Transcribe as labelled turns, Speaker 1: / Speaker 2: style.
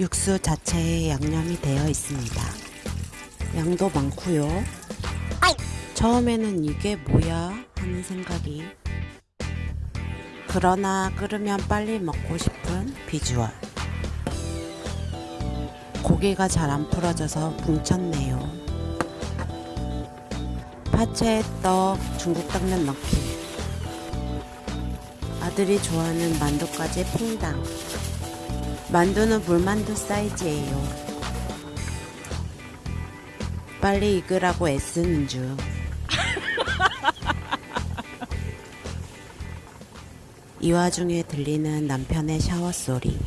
Speaker 1: 육수 자체에 양념이 되어 있습니다. 양도 많고요. 처음에는 이게 뭐야 하는 생각이. 그러나 끓으면 빨리 먹고 싶은 비주얼. 고기가 잘 안 풀어져서 뭉쳤네요. 파채 떡 중국 당면 넣기. 아들이 좋아하는 만두까지 퐁당 만두는 물만두 사이즈예요 빨리 익으라고 애쓰는 중 이 와중에 들리는 남편의 샤워 소리.